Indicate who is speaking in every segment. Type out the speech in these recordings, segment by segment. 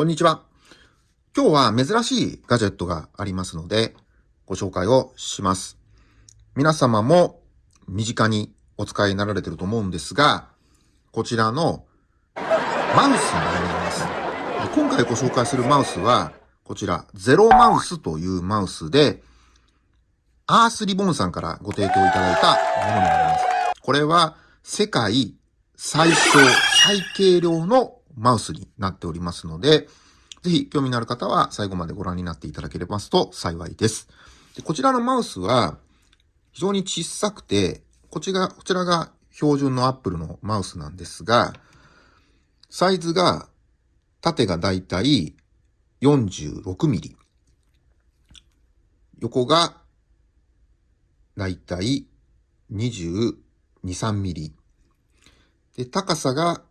Speaker 1: こんにちは。今日は珍しいガジェットがありますので、ご紹介をします。皆様も身近にお使いになられてると思うんですが、こちらのマウスになります。今回ご紹介するマウスは、こちら、ゼロマウスというマウスで、アースリボンさんからご提供いただいたものになります。これは世界最小、最軽量のマウスになっておりますので、ぜひ興味のある方は最後までご覧になっていただければと幸いです。でこちらのマウスは非常に小さくて、こちらこちらが標準の Apple のマウスなんですが、サイズが縦がだいたい46ミリ。横がだいたい22、3ミリ。で、高さが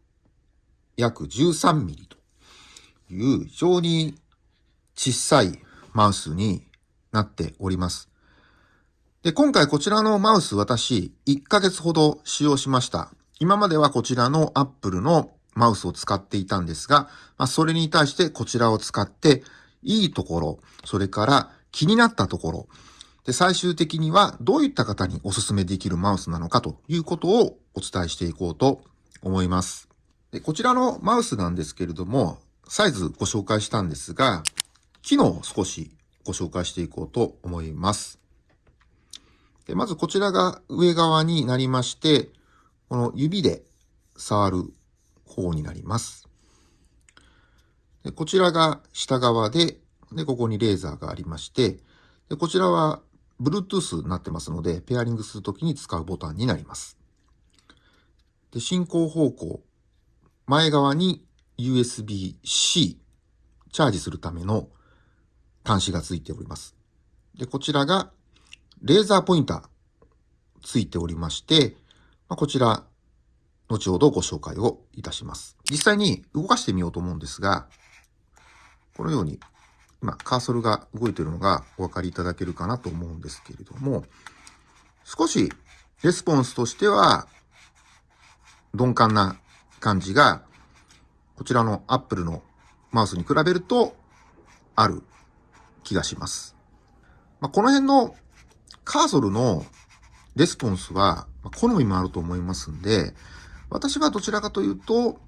Speaker 1: 約13ミリという非常に小さいマウスになっております。で、今回こちらのマウス私1ヶ月ほど使用しました。今まではこちらの Apple のマウスを使っていたんですが、まあ、それに対してこちらを使っていいところ、それから気になったところ、で、最終的にはどういった方にお勧めできるマウスなのかということをお伝えしていこうと思います。でこちらのマウスなんですけれども、サイズご紹介したんですが、機能を少しご紹介していこうと思います。でまずこちらが上側になりまして、この指で触る方になります。でこちらが下側で、で、ここにレーザーがありまして、でこちらは Bluetooth になってますので、ペアリングするときに使うボタンになります。で、進行方向、前側に USB-C、チャージするための端子がついております。で、こちらがレーザーポインターついておりまして、まあ、こちら、後ほどご紹介をいたします。実際に動かしてみようと思うんですが、このように、今、カーソルが動いているのがお分かりいただけるかなと思うんですけれども、少しレスポンスとしては、鈍感な感じが、こちらの Apple のマウスに比べると、ある気がします。まあ、この辺のカーソルのレスポンスは、好みもあると思いますんで、私はどちらかというと、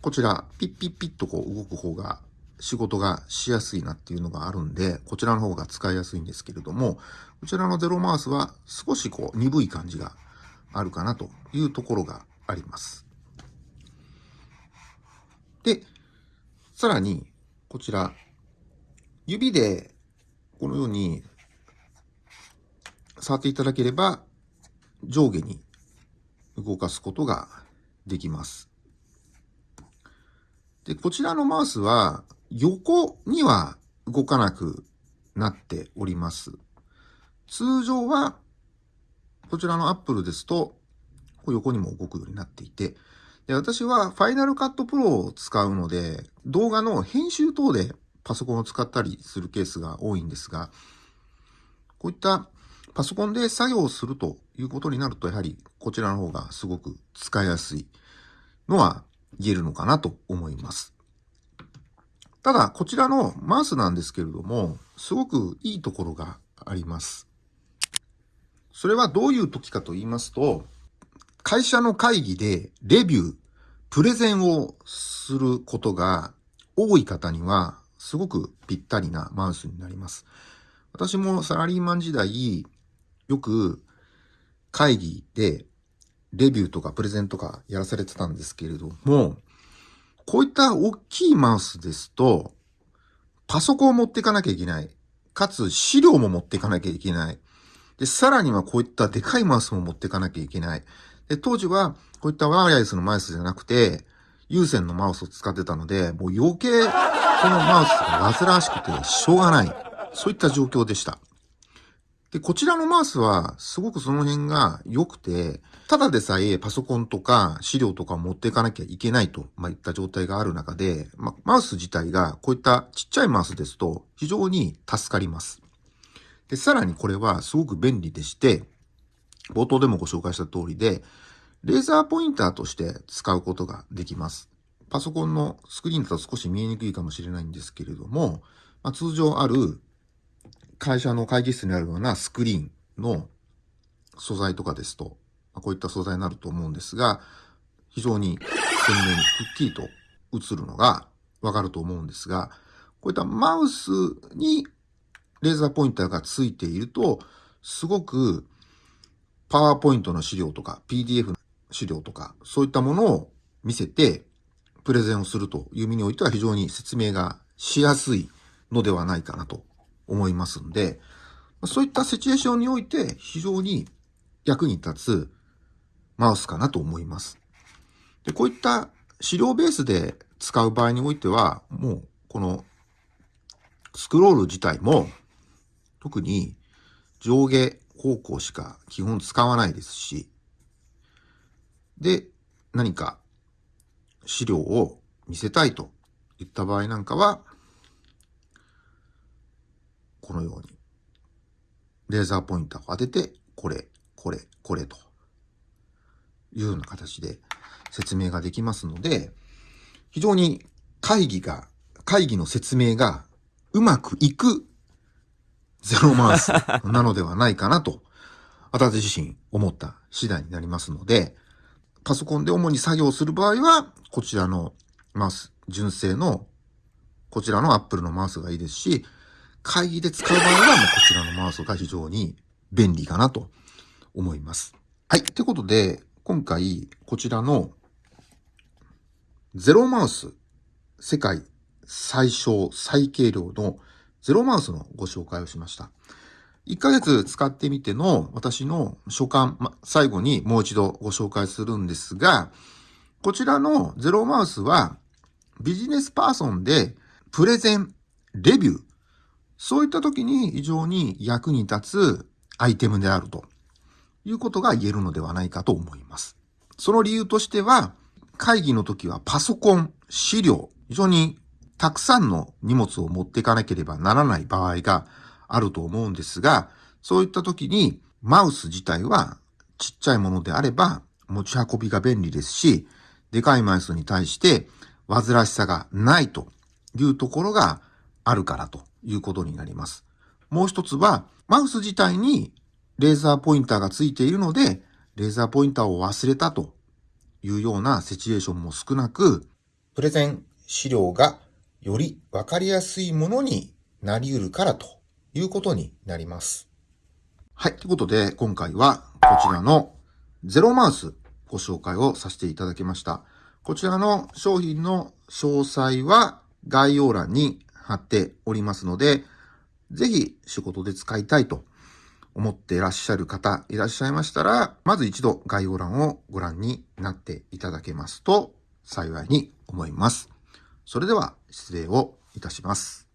Speaker 1: こちら、ピッピッピッとこう動く方が仕事がしやすいなっていうのがあるんで、こちらの方が使いやすいんですけれども、こちらのゼロマウスは少しこう鈍い感じがあるかなというところがあります。で、さらに、こちら、指でこのように触っていただければ上下に動かすことができます。で、こちらのマウスは横には動かなくなっております。通常はこちらの Apple ですと横にも動くようになっていて、で私は Final Cut Pro を使うので、動画の編集等でパソコンを使ったりするケースが多いんですが、こういったパソコンで作業をするということになると、やはりこちらの方がすごく使いやすいのは言えるのかなと思います。ただ、こちらのマウスなんですけれども、すごくいいところがあります。それはどういう時かと言いますと、会社の会議でレビュー、プレゼンをすることが多い方には、すごくぴったりなマウスになります。私もサラリーマン時代、よく会議でレビューとかプレゼンとかやらされてたんですけれども、こういった大きいマウスですと、パソコンを持っていかなきゃいけない。かつ資料も持っていかなきゃいけない。で、さらにはこういったでかいマウスも持っていかなきゃいけない。で、当時はこういったワイヤレスのマウスじゃなくて、有線のマウスを使ってたので、もう余計このマウスが煩わしくてしょうがない。そういった状況でした。で、こちらのマウスはすごくその辺が良くて、ただでさえパソコンとか資料とかを持っていかなきゃいけないと、まあ、いった状態がある中で、ま、マウス自体がこういったちっちゃいマウスですと非常に助かります。で、さらにこれはすごく便利でして、冒頭でもご紹介した通りで、レーザーポインターとして使うことができます。パソコンのスクリーンだと少し見えにくいかもしれないんですけれども、まあ、通常ある会社の会議室にあるようなスクリーンの素材とかですと、まあ、こういった素材になると思うんですが、非常に鮮明にくっきりと映るのがわかると思うんですが、こういったマウスにレーザーポインターがついていると、すごくパワーポイントの資料とか PDF の資料とか、そういったものを見せてプレゼンをするという意味においては非常に説明がしやすいのではないかなと思いますんで、そういったシチュエーションにおいて非常に役に立つマウスかなと思います。で、こういった資料ベースで使う場合においては、もうこのスクロール自体も特に上下方向しか基本使わないですし、で、何か資料を見せたいといった場合なんかは、このように、レーザーポインターを当てて、これ、これ、これというような形で説明ができますので、非常に会議が、会議の説明がうまくいくゼロマウスなのではないかなと、私自身思った次第になりますので、パソコンで主に作業する場合は、こちらのマウス、純正の、こちらの Apple のマウスがいいですし、会議で使う場合は、こちらのマウスが非常に便利かなと思います。はい。ということで、今回、こちらのゼロマウス、世界最小最軽量のゼロマウスのご紹介をしました。1ヶ月使ってみての私の所感、ま、最後にもう一度ご紹介するんですが、こちらのゼロマウスはビジネスパーソンでプレゼン、レビュー、そういった時に非常に役に立つアイテムであるということが言えるのではないかと思います。その理由としては、会議の時はパソコン、資料、非常にたくさんの荷物を持っていかなければならない場合があると思うんですが、そういった時にマウス自体はちっちゃいものであれば持ち運びが便利ですし、でかいマウスに対して煩わしさがないというところがあるからということになります。もう一つは、マウス自体にレーザーポインターがついているので、レーザーポインターを忘れたというようなシチュエーションも少なく、プレゼン資料がよりわかりやすいものになり得るからということになります。はい。ということで、今回はこちらのゼロマウスご紹介をさせていただきました。こちらの商品の詳細は概要欄に貼っておりますので、ぜひ仕事で使いたいと思っていらっしゃる方いらっしゃいましたら、まず一度概要欄をご覧になっていただけますと幸いに思います。それでは失礼をいたします。